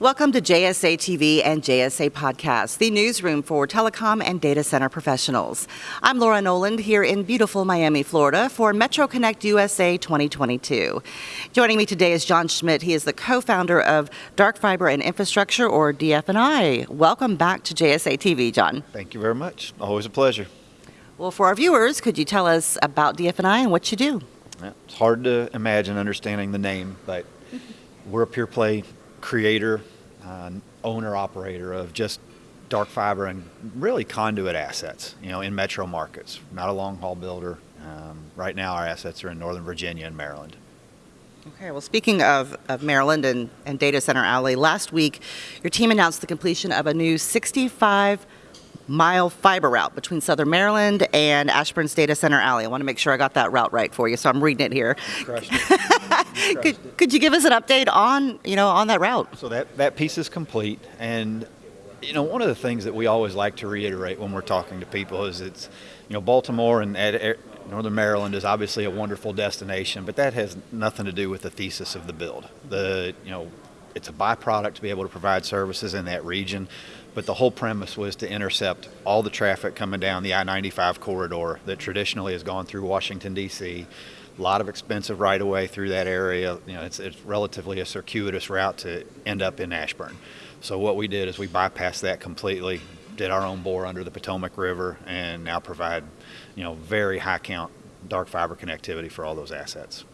Welcome to JSA TV and JSA Podcast, the newsroom for telecom and data center professionals. I'm Laura Noland here in beautiful Miami, Florida for Metro Connect USA 2022. Joining me today is John Schmidt. He is the co-founder of Dark Fiber and Infrastructure, or DF&I. Welcome back to JSA TV, John. Thank you very much. Always a pleasure. Well, for our viewers, could you tell us about DF&I and what you do? It's hard to imagine understanding the name, but we're a pure play creator, uh, owner, operator of just dark fiber and really conduit assets, you know, in metro markets. Not a long haul builder. Um, right now, our assets are in Northern Virginia and Maryland. Okay, well, speaking of, of Maryland and, and Data Center Alley, last week your team announced the completion of a new 65 mile fiber route between Southern Maryland and Ashburn's Data Center Alley. I want to make sure I got that route right for you, so I'm reading it here. could, could you give us an update on, you know, on that route? So that, that piece is complete, and you know, one of the things that we always like to reiterate when we're talking to people is it's, you know, Baltimore and Northern Maryland is obviously a wonderful destination, but that has nothing to do with the thesis of the build. The, you know, it's a byproduct to be able to provide services in that region. But the whole premise was to intercept all the traffic coming down the I-95 corridor that traditionally has gone through Washington, D.C. A lot of expensive right-of-way through that area. You know, it's, it's relatively a circuitous route to end up in Ashburn. So what we did is we bypassed that completely, did our own bore under the Potomac River, and now provide, you know, very high count dark fiber connectivity for all those assets.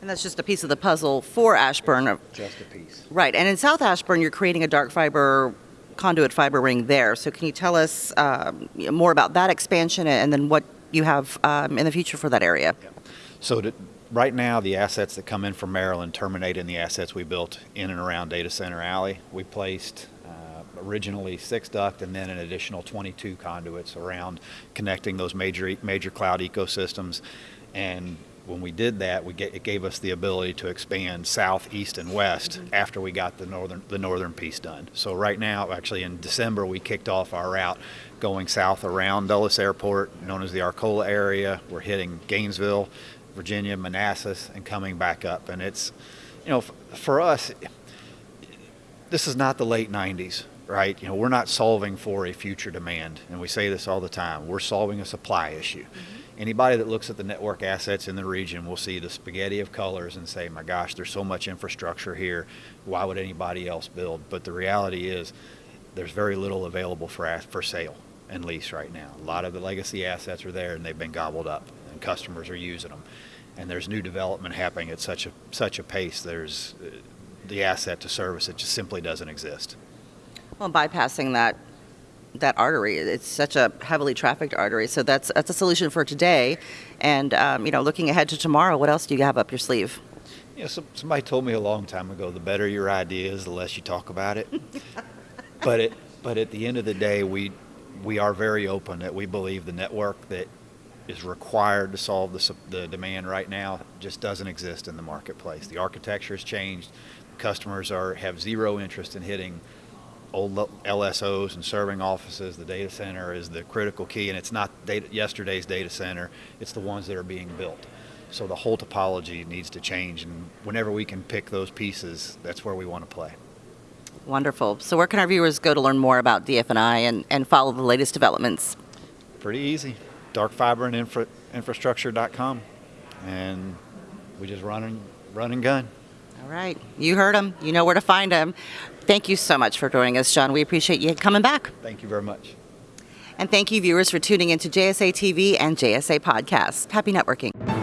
And that's just a piece of the puzzle for Ashburn. Just a piece. Right. And in South Ashburn, you're creating a dark fiber conduit fiber ring there. So can you tell us um, more about that expansion and then what you have um, in the future for that area? So to, right now, the assets that come in from Maryland terminate in the assets we built in and around Data Center Alley. We placed uh, originally six duct and then an additional 22 conduits around connecting those major major cloud ecosystems. And when we did that, we get, it gave us the ability to expand south, east, and west mm -hmm. after we got the northern the northern piece done. So right now, actually in December, we kicked off our route going south around Dulles Airport, known as the Arcola area. We're hitting Gainesville, Virginia, Manassas, and coming back up. And it's, you know, for us, this is not the late 90s right? You know, we're not solving for a future demand, and we say this all the time. We're solving a supply issue. Mm -hmm. Anybody that looks at the network assets in the region will see the spaghetti of colors and say, my gosh, there's so much infrastructure here. Why would anybody else build? But the reality is there's very little available for, for sale and lease right now. A lot of the legacy assets are there and they've been gobbled up and customers are using them. And there's new development happening at such a, such a pace. There's uh, the asset to service, it just simply doesn't exist. Well, bypassing that that artery. It's such a heavily trafficked artery. So that's that's a solution for today. And um, you know, looking ahead to tomorrow, what else do you have up your sleeve? Yeah, so, somebody told me a long time ago, the better your idea is, the less you talk about it. but it, but at the end of the day, we we are very open that we believe the network that is required to solve the, the demand right now just doesn't exist in the marketplace. The architecture has changed. Customers are have zero interest in hitting old LSOs and serving offices, the data center is the critical key, and it's not data, yesterday's data center, it's the ones that are being built. So the whole topology needs to change, and whenever we can pick those pieces, that's where we want to play. Wonderful. So where can our viewers go to learn more about DF&I and, and follow the latest developments? Pretty easy. Darkfiberandinfrastructure.com. And we just run and, run and gun. All right. You heard him. You know where to find him. Thank you so much for joining us, John. We appreciate you coming back. Thank you very much. And thank you, viewers, for tuning into JSA TV and JSA Podcasts. Happy networking.